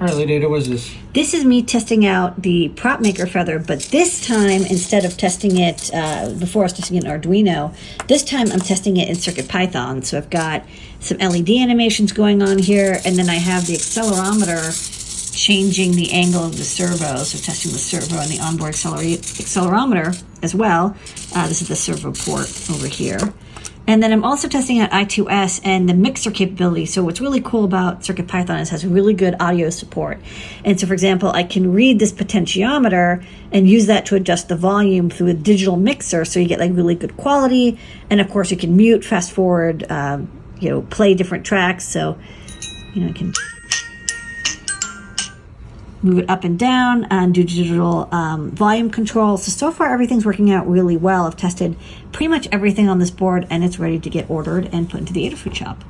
All right, Lady Ada, what is this? This is me testing out the prop maker feather, but this time instead of testing it uh, before I was testing it in Arduino, this time I'm testing it in CircuitPython. So I've got some LED animations going on here, and then I have the accelerometer changing the angle of the servo, so testing the servo and the onboard accelerometer as well. Uh, this is the servo port over here. And then I'm also testing out I2S and the mixer capability. So what's really cool about CircuitPython is it has really good audio support. And so for example, I can read this potentiometer and use that to adjust the volume through a digital mixer. So you get like really good quality. And of course you can mute, fast forward, um, you know, play different tracks. So, you know, I can move it up and down and do digital um, volume control. So, so far everything's working out really well. I've tested pretty much everything on this board and it's ready to get ordered and put into the Adafruit shop.